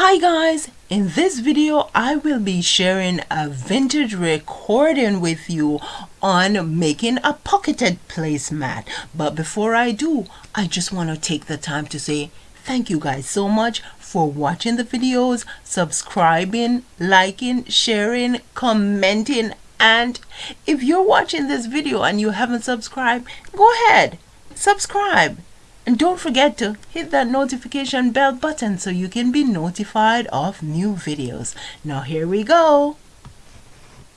Hi guys, in this video I will be sharing a vintage recording with you on making a pocketed placemat. But before I do, I just want to take the time to say thank you guys so much for watching the videos, subscribing, liking, sharing, commenting and if you're watching this video and you haven't subscribed, go ahead, subscribe. And don't forget to hit that notification bell button so you can be notified of new videos. Now here we go.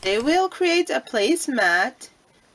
They will create a placemat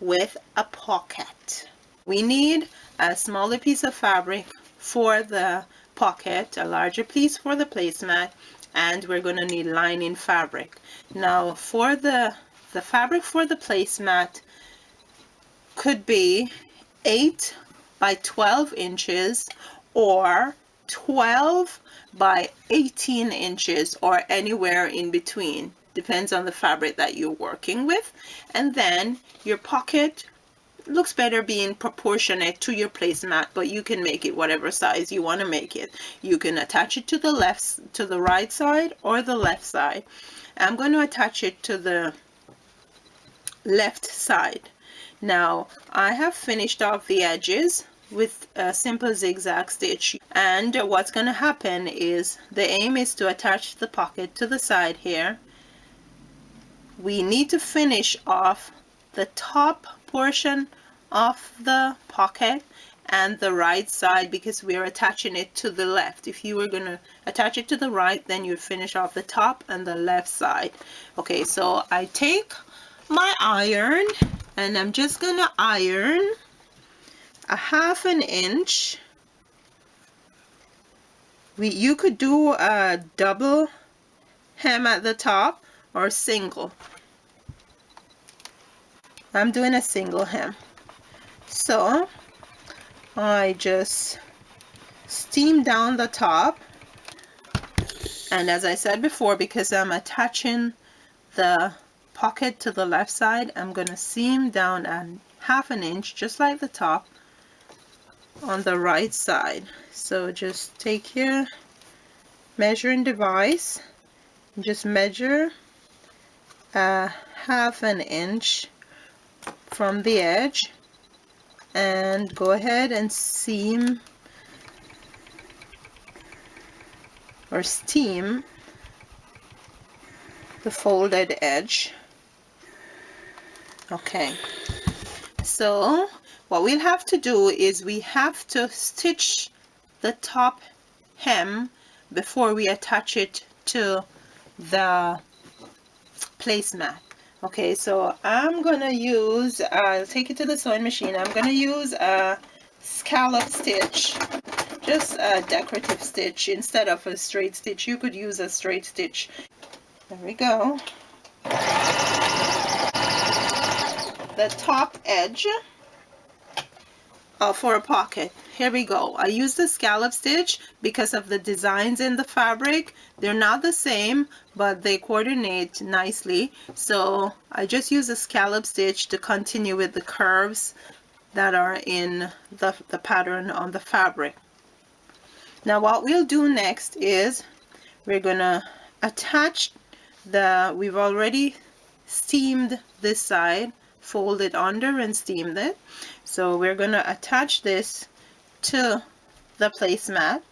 with a pocket. We need a smaller piece of fabric for the pocket, a larger piece for the placemat, and we're going to need lining fabric. Now for the the fabric for the placemat could be 8 by 12 inches or 12 by 18 inches or anywhere in between. Depends on the fabric that you're working with. And then your pocket looks better being proportionate to your placemat but you can make it whatever size you want to make it. You can attach it to the left to the right side or the left side. I'm going to attach it to the left side. Now I have finished off the edges with a simple zigzag stitch. And what's going to happen is the aim is to attach the pocket to the side here. We need to finish off the top portion of the pocket and the right side because we're attaching it to the left. If you were going to attach it to the right then you'd finish off the top and the left side. Okay so I take my iron and I'm just gonna iron a half an inch. We you could do a double hem at the top or single. I'm doing a single hem. So I just steam down the top. And as I said before because I'm attaching the pocket to the left side I'm to seam down a half an inch just like the top on the right side. So just take your measuring device just measure a half an inch from the edge and go ahead and seam or steam the folded edge. Okay. So what we'll have to do is we have to stitch the top hem before we attach it to the placemat. Okay so I'm gonna use I'll take it to the sewing machine. I'm gonna use a scallop stitch just a decorative stitch instead of a straight stitch. You could use a straight stitch. There we go. The top edge uh, for a pocket. Here we go. I use the scallop stitch because of the designs in the fabric. They're not the same, but they coordinate nicely. So I just use a scallop stitch to continue with the curves that are in the, the pattern on the fabric. Now what we'll do next is we're gonna attach the, we've already steamed this side fold it under and steam it. So we're going to attach this to the placemat.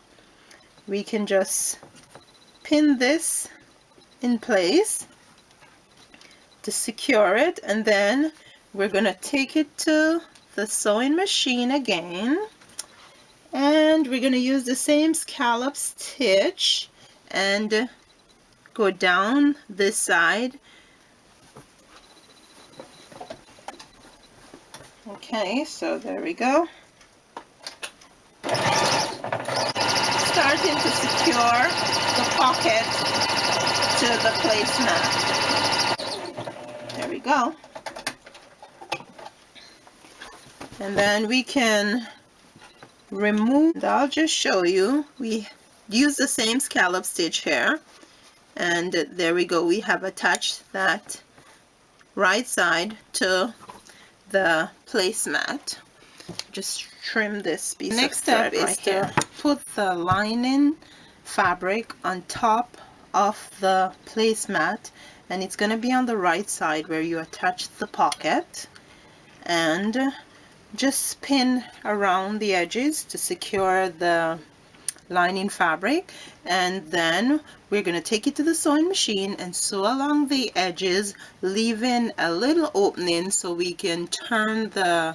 We can just pin this in place to secure it and then we're going to take it to the sewing machine again. And we're going to use the same scallop stitch and go down this side Okay, so there we go. Starting to secure the pocket to the placemat. There we go. And then we can remove, I'll just show you, we use the same scallop stitch here. And there we go, we have attached that right side to the placemat. Just trim this piece next step is right to put the lining fabric on top of the placemat and it's going to be on the right side where you attach the pocket. And just pin around the edges to secure the lining fabric and then we're going to take it to the sewing machine and sew along the edges leaving a little opening so we can turn the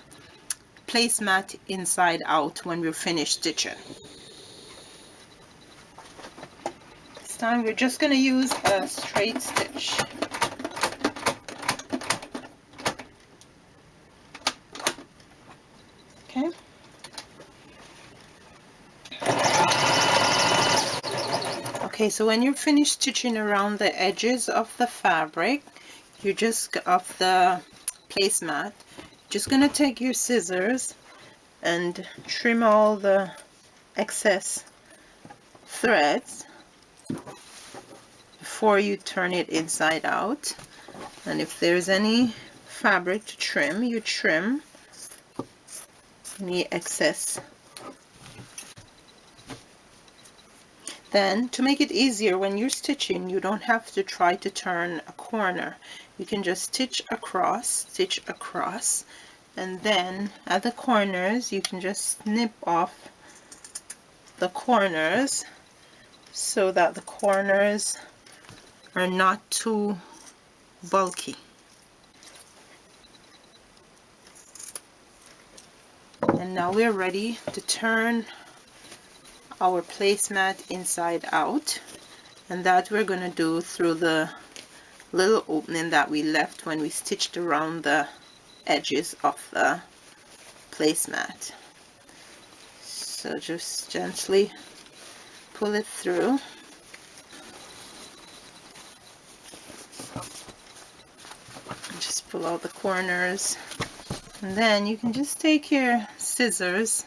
placemat inside out when we're finished stitching. This time we're just going to use a straight stitch. Okay. Okay, so when you're finished stitching around the edges of the fabric, you just of the placemat, just gonna take your scissors and trim all the excess threads before you turn it inside out. And if there's any fabric to trim you trim any excess Then to make it easier when you're stitching you don't have to try to turn a corner. You can just stitch across, stitch across and then at the corners you can just snip off the corners so that the corners are not too bulky. And now we're ready to turn our placemat inside out. And that we're going to do through the little opening that we left when we stitched around the edges of the placemat. So just gently pull it through. Just pull out the corners. And then you can just take your scissors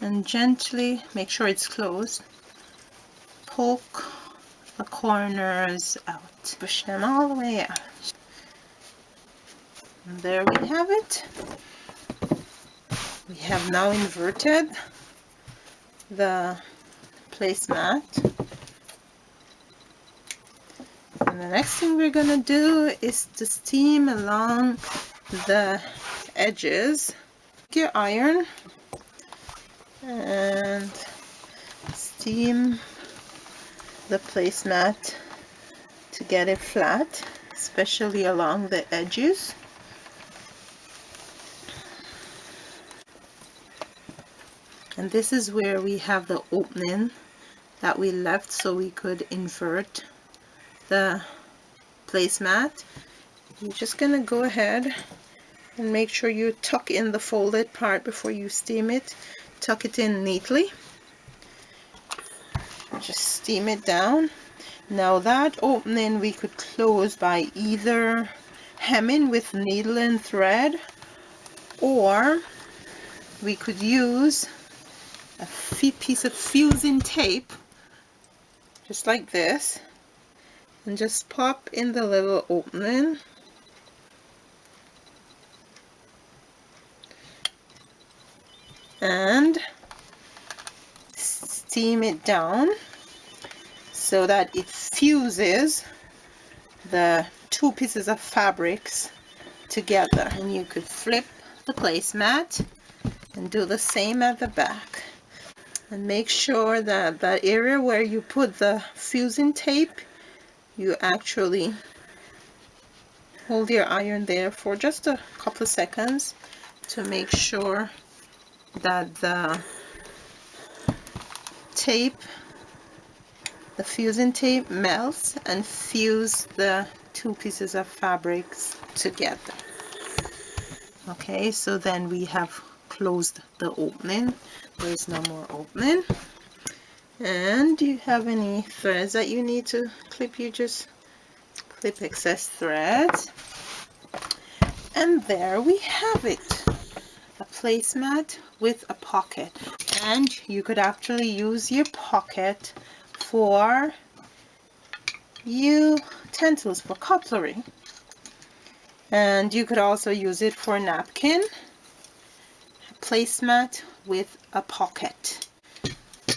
and gently make sure it's closed. Poke the corners out. Push them all the way out. And there we have it. We have now inverted the placemat. And the next thing we're gonna do is to steam along the edges. Your iron and steam the placemat to get it flat especially along the edges. And this is where we have the opening that we left so we could invert the placemat. You're just gonna go ahead and make sure you tuck in the folded part before you steam it tuck it in neatly. Just steam it down. Now that opening we could close by either hemming with needle and thread or we could use a piece of fusing tape just like this and just pop in the little opening and steam it down so that it fuses the two pieces of fabrics together. And you could flip the placemat and do the same at the back. And make sure that that area where you put the fusing tape you actually hold your iron there for just a couple of seconds to make sure that the tape the fusing tape melts and fuse the two pieces of fabrics together. Okay so then we have closed the opening. There is no more opening. And do you have any threads that you need to clip? You just clip excess threads and there we have it placemat with a pocket and you could actually use your pocket for utensils for cutlery and you could also use it for napkin placemat with a pocket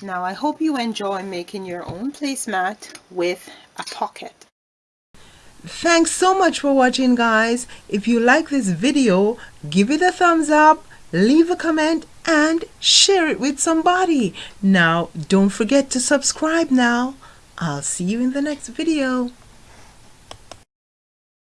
Now I hope you enjoy making your own placemat with a pocket. Thanks so much for watching guys. If you like this video, give it a thumbs up, leave a comment and share it with somebody. Now don't forget to subscribe now. I'll see you in the next video.